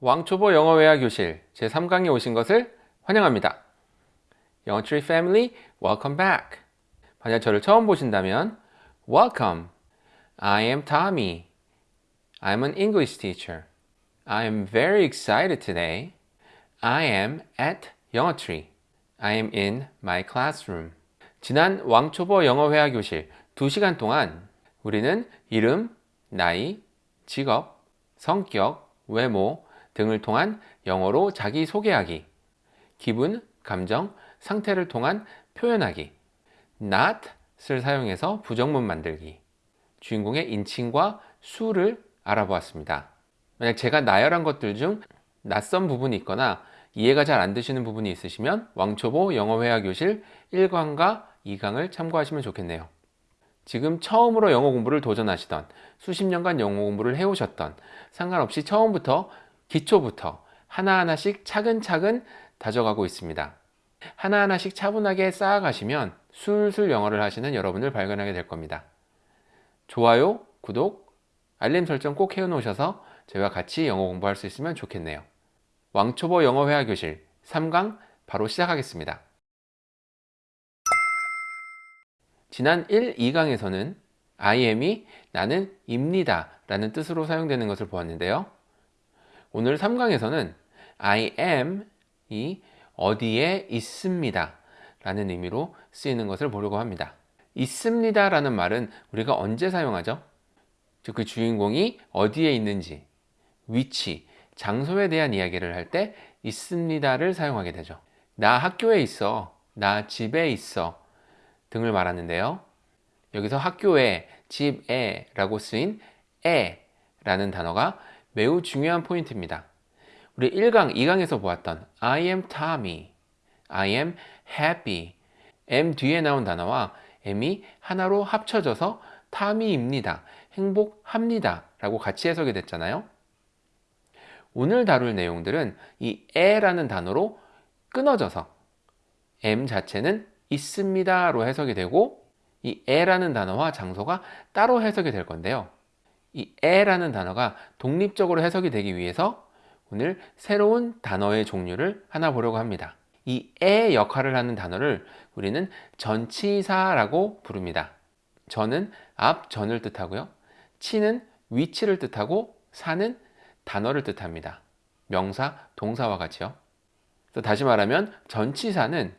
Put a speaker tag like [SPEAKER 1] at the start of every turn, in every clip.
[SPEAKER 1] 왕초보 영어회화 교실 제3강에 오신 것을 환영합니다. 영어트리 family welcome back. 만약 저를 처음 보신다면 welcome. I am Tommy. I'm an English teacher. I am very excited today. I am at 영어 트리. I am in my classroom. 지난 왕초보 영어회화 교실 2시간 동안 우리는 이름, 나이, 직업, 성격, 외모 등을 통한 영어로 자기소개하기, 기분, 감정, 상태를 통한 표현하기, not을 사용해서 부정문 만들기, 주인공의 인칭과 수를 알아보았습니다. 만약 제가 나열한 것들 중 낯선 부분이 있거나 이해가 잘 안 되시는 부분이 있으시면 왕초보 영어회화 교실 1강과 2강을 참고하시면 좋겠네요. 지금 처음으로 영어 공부를 도전하시던 수십 년간 영어 공부를 해오셨던 상관없이 처음부터 기초부터 하나하나씩 차근차근 다져가고 있습니다. 하나하나씩 차분하게 쌓아가시면 술술 영어를 하시는 여러분을 발견하게 될 겁니다. 좋아요, 구독, 알림 설정 꼭 해놓으셔서 저희와 같이 영어 공부할 수 있으면 좋겠네요. 왕초보 영어 회화 교실 3강 바로 시작하겠습니다. 지난 1, 2강에서는 I am이 나는 입니다 라는 뜻으로 사용되는 것을 보았는데요. 오늘 3강에서는 I am이 어디에 있습니다 라는 의미로 쓰이는 것을 보려고 합니다. 있습니다 라는 말은 우리가 언제 사용하죠? 즉그 주인공이 어디에 있는지, 위치, 장소에 대한 이야기를 할 때 있습니다를 사용하게 되죠. 나 학교에 있어, 나 집에 있어 등을 말하는데요. 여기서 학교에, 집에 라고 쓰인 에 라는 단어가 매우 중요한 포인트입니다. 우리 1강, 2강에서 보았던 I am Tommy, I am happy, M 뒤에 나온 단어와 M이 하나로 합쳐져서 타미입니다, 행복합니다 라고 같이 해석이 됐잖아요. 오늘 다룰 내용들은 이 에라는 단어로 끊어져서 M 자체는 있습니다로 해석이 되고 이 에라는 단어와 장소가 따로 해석이 될 건데요. 이 에라는 단어가 독립적으로 해석이 되기 위해서 오늘 새로운 단어의 종류를 하나 보려고 합니다. 이 에 역할을 하는 단어를 우리는 전치사라고 부릅니다. 전은 앞 전을 뜻하고요. 치는 위치를 뜻하고 사는 단어를 뜻합니다. 명사, 동사와 같이요. 다시 말하면 전치사는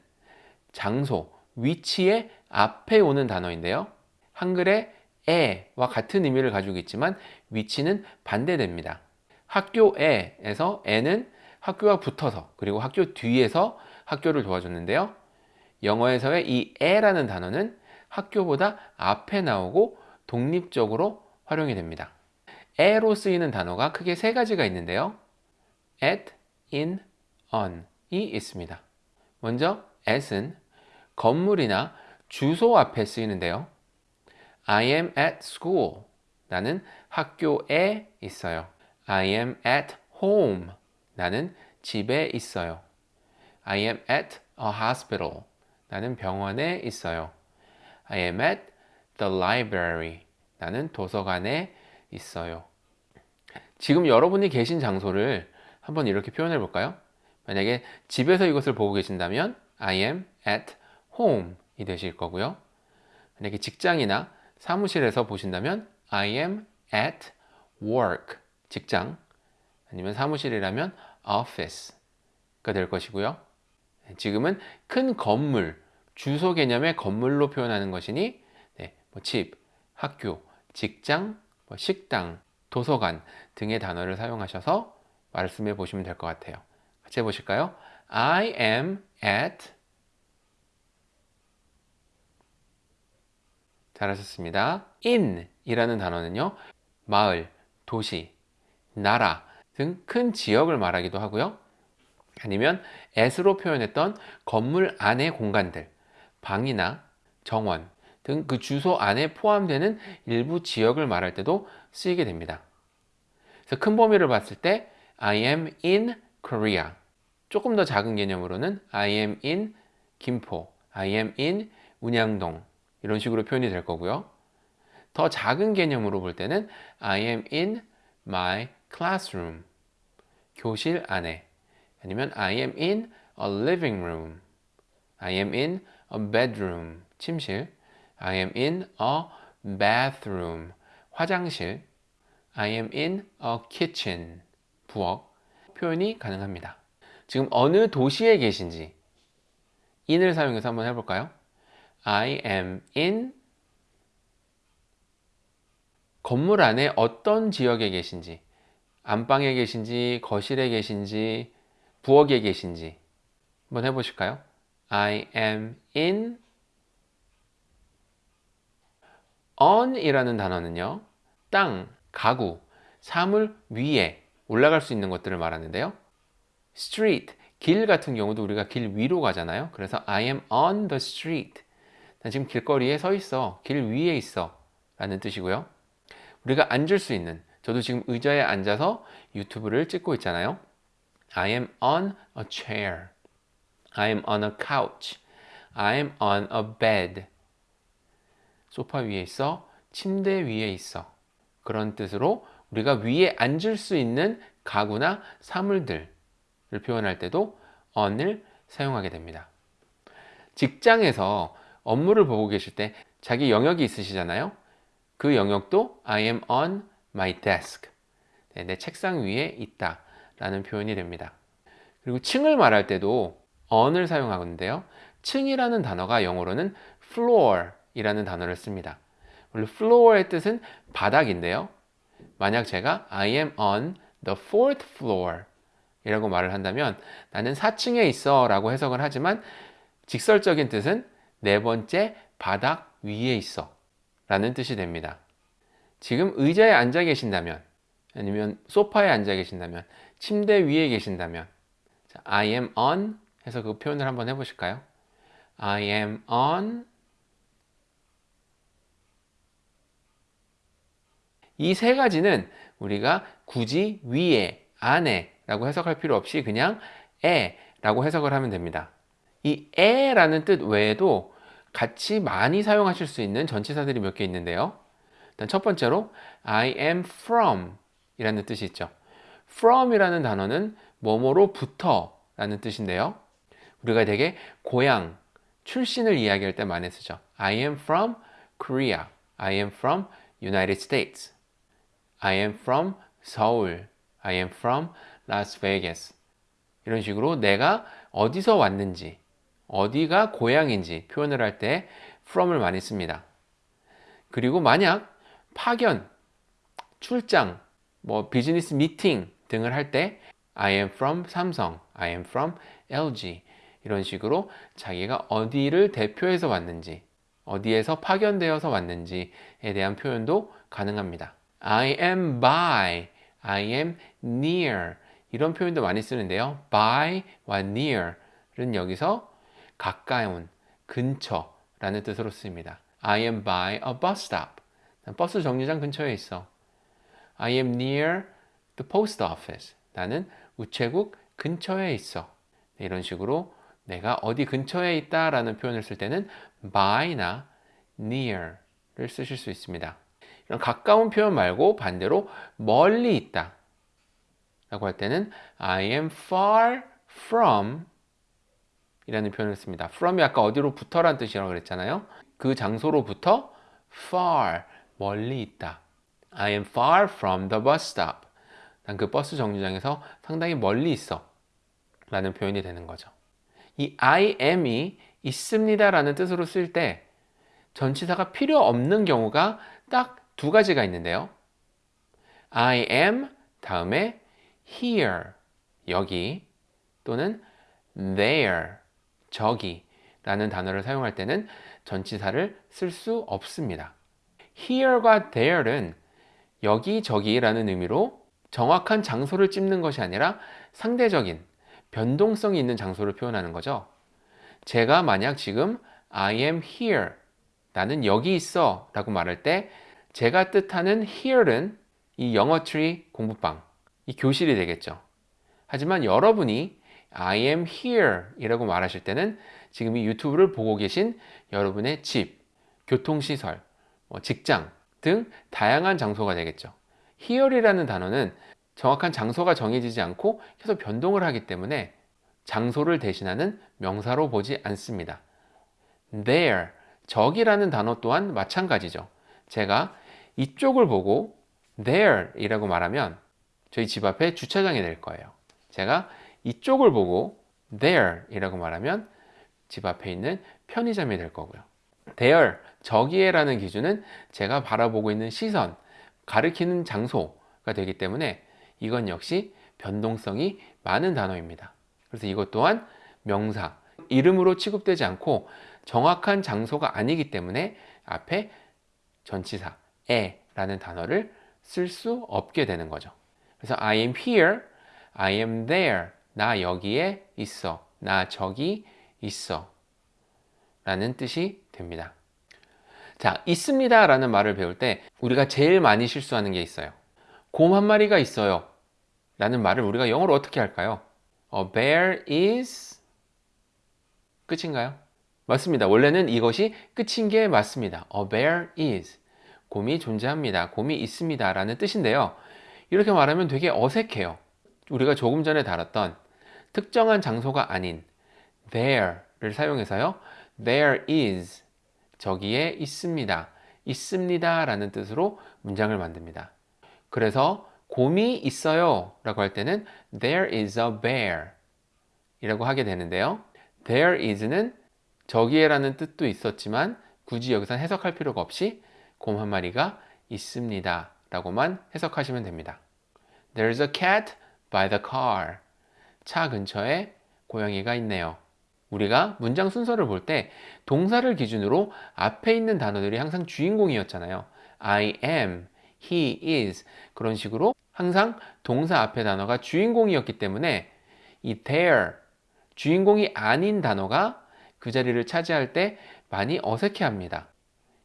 [SPEAKER 1] 장소, 위치의 앞에 오는 단어인데요. 한글에 에와 같은 의미를 가지고 있지만 위치는 반대됩니다. 학교 에에서 에는 학교와 붙어서 그리고 학교 뒤에서 학교를 도와줬는데요. 영어에서의 이 에라는 단어는 학교보다 앞에 나오고 독립적으로 활용이 됩니다. 에로 쓰이는 단어가 크게 세 가지가 있는데요. at, in, on이 있습니다. 먼저 at은 건물이나 주소 앞에 쓰이는데요. I am at school. 나는 학교에 있어요. I am at home. 나는 집에 있어요. I am at a hospital. 나는 병원에 있어요. I am at the library. 나는 도서관에 있어요. 지금 여러분이 계신 장소를 한번 이렇게 표현해 볼까요? 만약에 집에서 이것을 보고 계신다면 I am at home 이 되실 거고요. 만약에 직장이나 사무실에서 보신다면 I am at work 직장 아니면 사무실이라면 office가 될 것이고요. 지금은 큰 건물, 주소 개념의 건물로 표현하는 것이니 네, 뭐 집, 학교, 직장, 뭐 식당, 도서관 등의 단어를 사용하셔서 말씀해 보시면 될 것 같아요. 같이 해보실까요? I am at 잘하셨습니다. in 이라는 단어는요. 마을, 도시, 나라 등 큰 지역을 말하기도 하고요. 아니면 at로 표현했던 건물 안의 공간들, 방이나 정원 등 그 주소 안에 포함되는 일부 지역을 말할 때도 쓰이게 됩니다. 그래서 큰 범위를 봤을 때 I am in Korea 조금 더 작은 개념으로는 I am in 김포, I am in 운양동 이런 식으로 표현이 될 거고요. 더 작은 개념으로 볼 때는 I am in my classroom. 교실 안에 아니면 I am in a living room I am in a bedroom 침실 I am in a bathroom 화장실 I am in a kitchen 부엌 표현이 가능합니다. 지금 어느 도시에 계신지 in을 사용해서 한번 해볼까요? I am in 건물 안에 어떤 지역에 계신지 안방에 계신지 거실에 계신지 부엌에 계신지 한번 해보실까요? I am in on 이라는 단어는요 땅, 가구, 사물 위에 올라갈 수 있는 것들을 말하는데요. street, 길 같은 경우도 우리가 길 위로 가잖아요. 그래서 I am on the street 난 지금 길거리에 서 있어. 길 위에 있어. 라는 뜻이고요. 우리가 앉을 수 있는 저도 지금 의자에 앉아서 유튜브를 찍고 있잖아요. I am on a chair. I am on a couch. I am on a bed. 소파 위에 있어. 침대 위에 있어. 그런 뜻으로 우리가 위에 앉을 수 있는 가구나 사물들을 표현할 때도 on을 사용하게 됩니다. 직장에서 업무를 보고 계실 때 자기 영역이 있으시잖아요. 그 영역도 I am on my desk. 네, 내 책상 위에 있다 라는 표현이 됩니다. 그리고 층을 말할 때도 on을 사용하는데요. 층이라는 단어가 영어로는 floor 이라는 단어를 씁니다. 원래 floor의 뜻은 바닥인데요. 만약 제가 I am on the fourth floor 이라고 말을 한다면 나는 4층에 있어 라고 해석을 하지만 직설적인 뜻은 네 번째 바닥 위에 있어 라는 뜻이 됩니다. 지금 의자에 앉아 계신다면 아니면 소파에 앉아 계신다면 침대 위에 계신다면 I am on 해서 그 표현을 한번 해보실까요? I am on 이 세 가지는 우리가 굳이 위에, 안에 라고 해석할 필요 없이 그냥 에 라고 해석을 하면 됩니다. 이 에라는 뜻 외에도 같이 많이 사용하실 수 있는 전치사들이 몇 개 있는데요. 일단 첫 번째로 I am from 이라는 뜻이 있죠. from 이라는 단어는 뭐뭐로부터 라는 뜻인데요. 우리가 되게 고향, 출신을 이야기할 때 많이 쓰죠. I am from Korea. I am from United States. I am from 서울. I am from Las Vegas. 이런 식으로 내가 어디서 왔는지, 어디가 고향인지 표현을 할 때 from을 많이 씁니다. 그리고 만약 파견, 출장, 뭐 비즈니스 미팅 등을 할 때 I am from 삼성, I am from LG 이런 식으로 자기가 어디를 대표해서 왔는지 어디에서 파견되어서 왔는지에 대한 표현도 가능합니다. I am by, I am near 이런 표현도 많이 쓰는데요. by와 near은 여기서 가까운, 근처라는 뜻으로 쓰입니다. I am by a bus stop. 버스 정류장 근처에 있어. I am near the post office. 나는 우체국 근처에 있어. 네, 이런 식으로 내가 어디 근처에 있다 라는 표현을 쓸 때는 by나 near를 쓰실 수 있습니다. 이런 가까운 표현 말고 반대로 멀리 있다 라고 할 때는 I am far from 이라는 표현을 씁니다. from이 아까 어디로부터 란 뜻이라고 그랬잖아요. 그 장소로부터 far 멀리 있다. I am far from the bus stop. 난 그 버스 정류장에서 상당히 멀리 있어. 라는 표현이 되는 거죠. 이 I am이 있습니다 라는 뜻으로 쓸 때 전치사가 필요 없는 경우가 딱 두 가지가 있는데요. I am 다음에 here 여기 또는 there 저기 라는 단어를 사용할 때는 전치사를 쓸 수 없습니다. here과 there는 여기 저기 라는 의미로 정확한 장소를 찝는 것이 아니라 상대적인 변동성이 있는 장소를 표현하는 거죠. 제가 만약 지금 I am here 나는 여기 있어 라고 말할 때 제가 뜻하는 here는 이 영어 트리 공부방 이 교실이 되겠죠. 하지만 여러분이 I am here 이라고 말하실 때는 지금 이 유튜브를 보고 계신 여러분의 집, 교통시설, 뭐 직장 등 다양한 장소가 되겠죠. here이라는 단어는 정확한 장소가 정해지지 않고 계속 변동을 하기 때문에 장소를 대신하는 명사로 보지 않습니다. there, 저기라는 단어 또한 마찬가지죠. 제가 이쪽을 보고 there 이라고 말하면 저희 집 앞에 주차장이 될 거예요. 제가 이쪽을 보고 there 이라고 말하면 집 앞에 있는 편의점이 될 거고요. there, 저기에 라는 기준은 제가 바라보고 있는 시선, 가리키는 장소가 되기 때문에 이건 역시 변동성이 많은 단어입니다. 그래서 이것 또한 명사, 이름으로 취급되지 않고 정확한 장소가 아니기 때문에 앞에 전치사, 에 라는 단어를 쓸 수 없게 되는 거죠. 그래서 I am here, I am there. 나 여기에 있어. 나 저기 있어. 라는 뜻이 됩니다. 자, 있습니다 라는 말을 배울 때 우리가 제일 많이 실수하는 게 있어요. 곰 한 마리가 있어요. 라는 말을 우리가 영어로 어떻게 할까요? A bear is 끝인가요? 맞습니다. 원래는 이것이 끝인 게 맞습니다. A bear is 곰이 존재합니다. 곰이 있습니다. 라는 뜻인데요. 이렇게 말하면 되게 어색해요. 우리가 조금 전에 다뤘던 특정한 장소가 아닌 there를 사용해서요. there is 저기에 있습니다. 있습니다. 라는 뜻으로 문장을 만듭니다. 그래서 곰이 있어요 라고 할 때는 there is a bear 이라고 하게 되는데요. there is는 저기에 라는 뜻도 있었지만 굳이 여기서 해석할 필요가 없이 곰 한 마리가 있습니다 라고만 해석하시면 됩니다. There's a cat by the car. 차 근처에 고양이가 있네요. 우리가 문장 순서를 볼 때 동사를 기준으로 앞에 있는 단어들이 항상 주인공이었잖아요. I am, he is 그런 식으로 항상 동사 앞에 단어가 주인공이었기 때문에 이 there 주인공이 아닌 단어가 그 자리를 차지할 때 많이 어색해 합니다.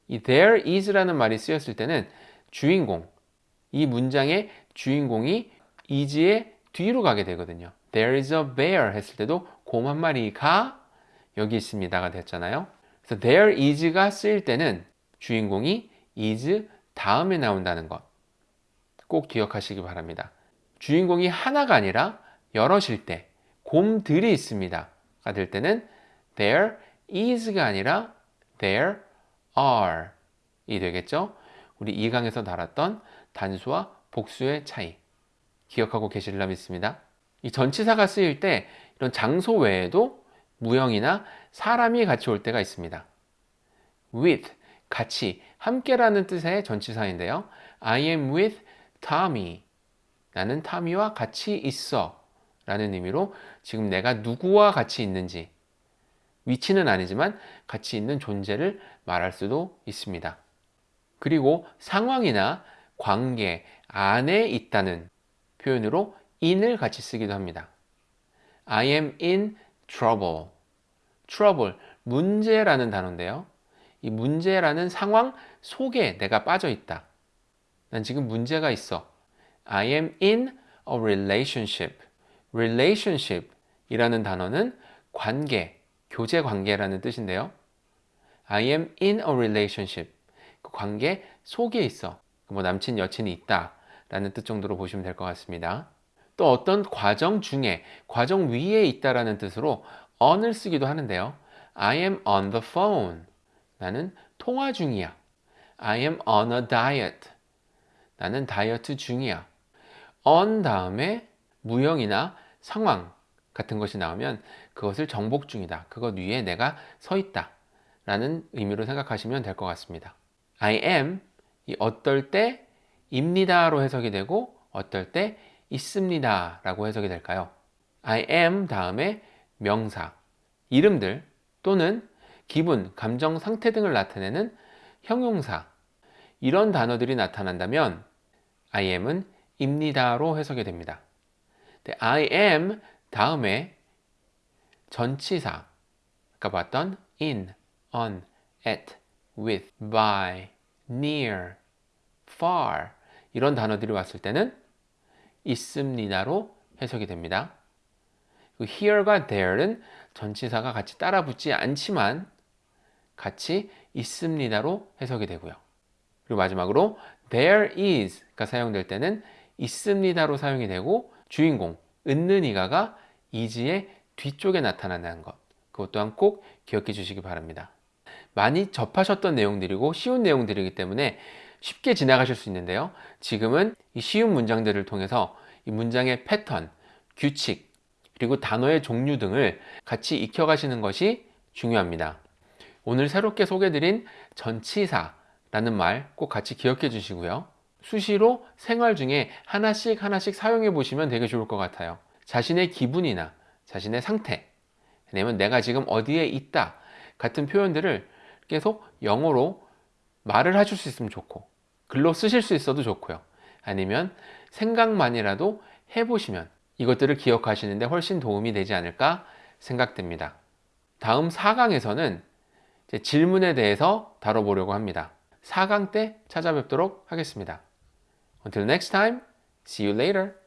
[SPEAKER 1] 이 there is라는 말이 쓰였을 때는 주인공, 이 문장의 주인공이 is의 뒤로 가게 되거든요. There is a bear 했을 때도 곰 한 마리가 여기 있습니다가 됐잖아요. 그래서 there is가 쓰일 때는 주인공이 is 다음에 나온다는 것. 꼭 기억하시기 바랍니다. 주인공이 하나가 아니라 여럿일 때, 곰들이 있습니다. 가 될 때는 there is가 아니라 there are 이 되겠죠? 우리 2강에서 다뤘던 단수와 복수의 차이 기억하고 계실라 믿습니다. 이 전치사가 쓰일 때 이런 장소 외에도 무형이나 사람이 같이 올 때가 있습니다. with, 같이, 함께라는 뜻의 전치사인데요. I am with Tommy. 나는 타미와 같이 있어. 라는 의미로 지금 내가 누구와 같이 있는지 위치는 아니지만 같이 있는 존재를 말할 수도 있습니다. 그리고 상황이나 관계 안에 있다는 표현으로 in을 같이 쓰기도 합니다. I am in trouble. trouble, 문제라는 단어인데요. 이 문제라는 상황 속에 내가 빠져 있다. 난 지금 문제가 있어. I am in a relationship. relationship 이라는 단어는 관계, 교제 관계라는 뜻인데요. I am in a relationship. 그 관계 속에 있어. 뭐 남친, 여친이 있다. 라는 뜻 정도로 보시면 될 것 같습니다. 또 어떤 과정 중에, 과정 위에 있다라는 뜻으로 on을 쓰기도 하는데요. I am on the phone. 나는 통화 중이야. I am on a diet. 나는 다이어트 중이야. on 다음에 무형이나 상황 같은 것이 나오면 그것을 정복 중이다. 그것 위에 내가 서 있다. 라는 의미로 생각하시면 될 것 같습니다. I am 이 어떨 때 입니다로 해석이 되고 어떨 때 있습니다 라고 해석이 될까요? I am 다음에 명사, 이름들 또는 기분, 감정, 상태 등을 나타내는 형용사 이런 단어들이 나타난다면 I am은 입니다로 해석이 됩니다. I am 다음에 전치사 아까 봤던 in, on, at, with, by, near, far 이런 단어들이 왔을 때는 있습니다로 해석이 됩니다. 그 here과 there는 전치사가 같이 따라 붙지 않지만 같이 있습니다로 해석이 되고요. 그리고 마지막으로 there is가 사용될 때는 있습니다로 사용이 되고 주인공 은는 이가가 is의 뒤쪽에 나타나는 것 그것 또한 꼭 기억해 주시기 바랍니다. 많이 접하셨던 내용들이고 쉬운 내용들이기 때문에 쉽게 지나가실 수 있는데요. 지금은 이 쉬운 문장들을 통해서 이 문장의 패턴, 규칙, 그리고 단어의 종류 등을 같이 익혀가시는 것이 중요합니다. 오늘 새롭게 소개드린 전치사라는 말 꼭 같이 기억해 주시고요. 수시로 생활 중에 하나씩 하나씩 사용해 보시면 되게 좋을 것 같아요. 자신의 기분이나 자신의 상태, 아니면 내가 지금 어디에 있다 같은 표현들을 계속 영어로 말을 하실 수 있으면 좋고 글로 쓰실 수 있어도 좋고요. 아니면 생각만이라도 해보시면 이것들을 기억하시는데 훨씬 도움이 되지 않을까 생각됩니다. 다음 4강에서는 질문에 대해서 다뤄보려고 합니다. 4강 때 찾아뵙도록 하겠습니다. Until next time, see you later.